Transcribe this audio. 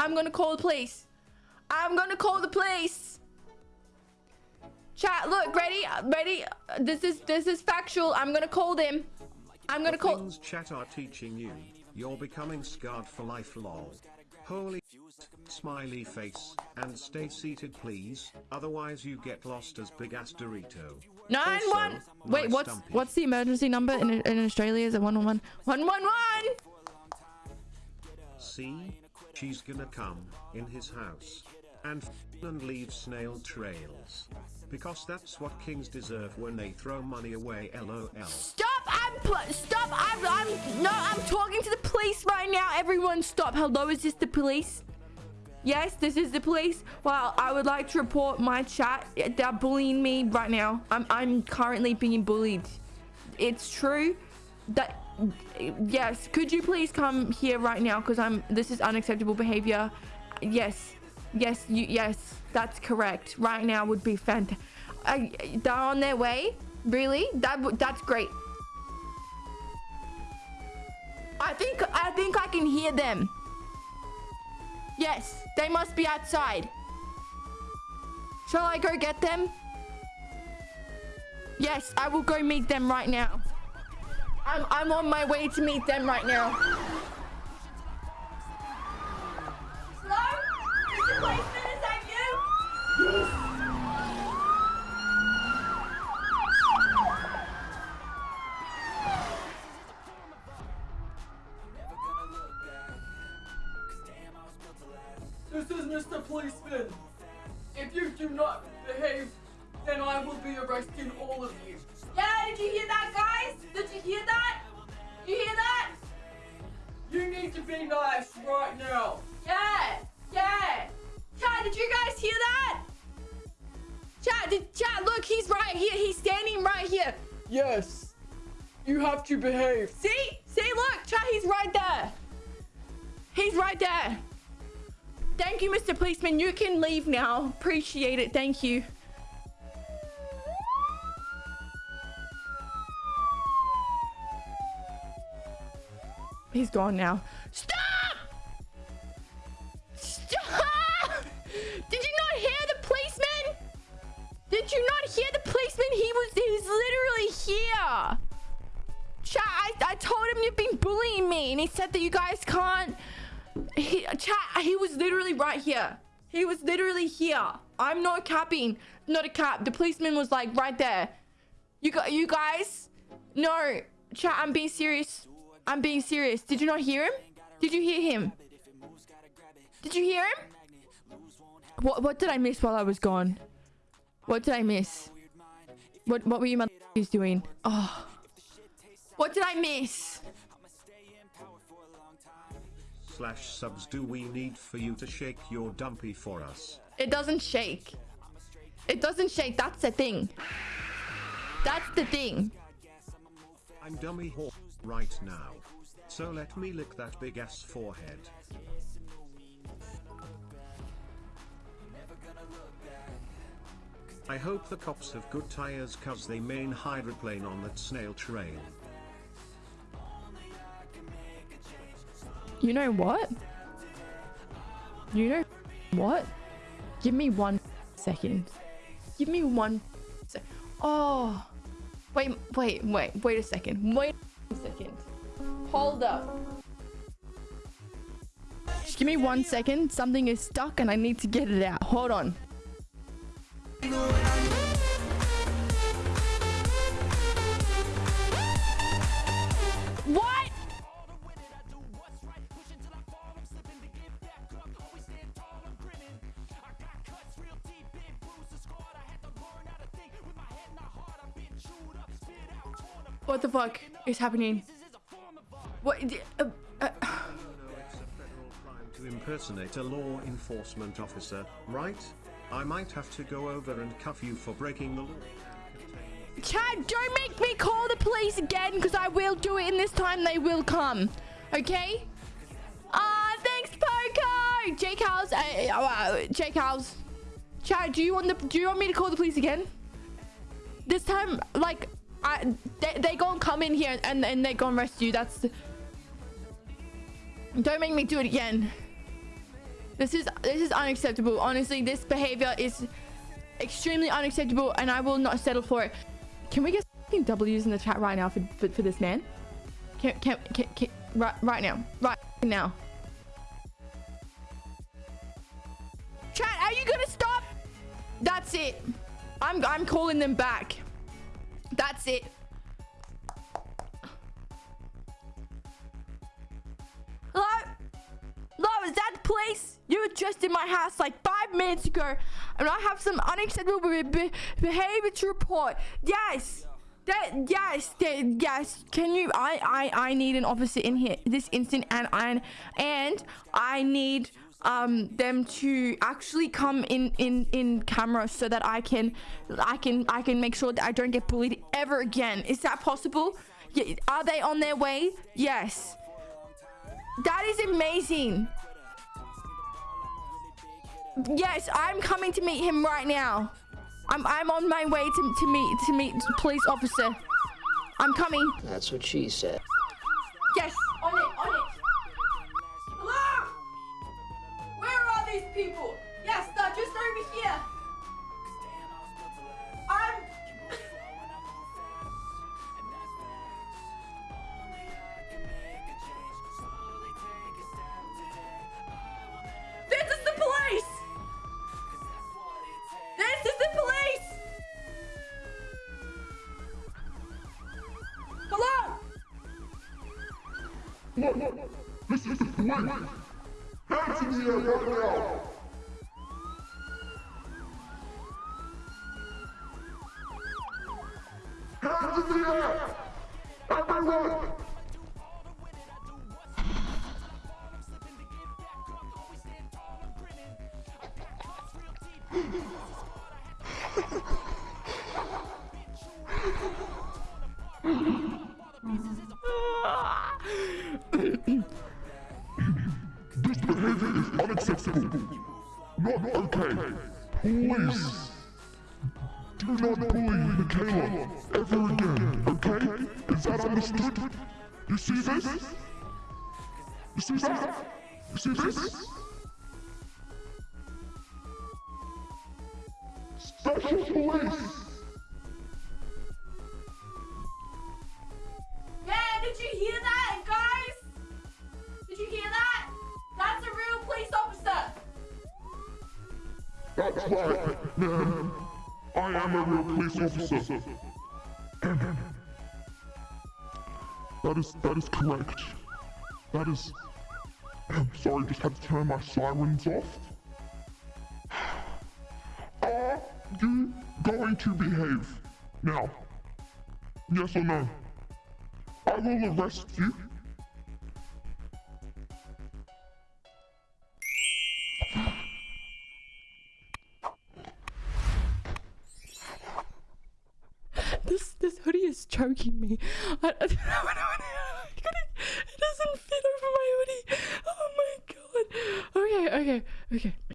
I'm gonna call the police. I'm gonna call the police. Chat, look, ready? Ready? This is this is factual. I'm gonna call them. I'm gonna The call. things chat are teaching you. You're becoming scarred for life lol. Holy smiley face. And stay seated please, otherwise you get lost as big ass Dorito. Nine Also, one. Wait, nice what's dumpy. what's the emergency number in in Australia? Is it one one one? One one one. See? She's gonna come in his house and and leave snail trails. Because that's what kings deserve when they throw money away lol. Stop! I'm stop! I'm I'm no! I'm talking to the police right now. Everyone, stop! Hello, is this the police? Yes, this is the police. Well, I would like to report my chat. Eh, they're bullying me right now. I'm I'm currently being bullied. It's true that yes. Could you please come here right now? Because I'm. This is unacceptable behavior. Yes, yes, you yes. That's correct. Right now would be fantastic. they're on their way. Really? That that's great. I think I think I can hear them. Yes, they must be outside. Shall I go get them? Yes, I will go meet them right now. I'm I'm on my way to meet them right now. Yes. You have to behave. See? See, look, chat, he's right there. He's right there. Thank you, Mr. Policeman. You can leave now. Appreciate it. Thank you. He's gone now. Stop! He was he's literally here. Chat, I, I told him you've been bullying me, and he said that you guys can't. He, chat, he was literally right here. He was literally here. I'm not capping. Not a cap. The policeman was like right there. You got you guys. No, chat. I'm being serious. I'm being serious. Did you not hear him? Did you hear him? Did you hear him? What What did I miss while I was gone? What did I miss? What What were you motherfuckers doing? Oh. What did I miss? Slash subs do we need for you to shake your dumpy for us? It doesn't shake. It doesn't shake. That's the thing. That's the thing. I'm dummy whore right now. So let me lick that big ass forehead. I hope the cops have good tires cause they main hydroplane on that snail trail. You know what? You know what? Give me one second. Give me one sec. Oh. Wait, wait, wait, wait a second. Wait a second. Hold up. Just give me one second. Something is stuck and I need to get it out. Hold on. What the fuck is happening? What? Uh, uh, federal crime to impersonate a law enforcement officer, right? I might have to go over and cuff you for breaking the law. Chad, don't make me call the police again because I will do it and this time they will come. Okay? Ah, thanks, Poco! Jake House, uh, uh, Jake House. Chad, do you want the do you want me to call the police again? This time, like, I they they gonna come in here and and they gonna you. That's. Don't make me do it again. This is this is unacceptable. Honestly, this behavior is extremely unacceptable, and I will not settle for it. Can we get W's in the chat right now for for, for this man? Can, can can can right right now right now. Chat, are you gonna stop? That's it. I'm I'm calling them back. That's it. Hello? Hello, is that the police? You were just in my house like five minutes ago, and I have some unacceptable be be behavior to report. Yes. That yes, that, yes. Can you? I I I need an officer in here this instant, and I and I need um them to actually come in in in camera so that I can I can I can make sure that I don't get bullied ever again. Is that possible? Yeah, are they on their way? Yes. That is amazing. Yes, I'm coming to meet him right now. I'm I'm on my way to to meet to meet police officer. I'm coming. That's what she said. Yes, Look, this is the police. Hands in the air right now. This behavior is unacceptable. Not okay. Please. Do not bully Michaela ever again, okay? Is that understood? You see this? You see that? You see this? Special police! That's right, man. I am a real police officer. That is that is correct. That is. I'm Sorry, just had to turn my sirens off. Are you going to behave now? Yes or no? I will arrest you. Hoodie is choking me. I, I don't know. what I It doesn't fit over my hoodie. Oh my god. Okay, okay, okay.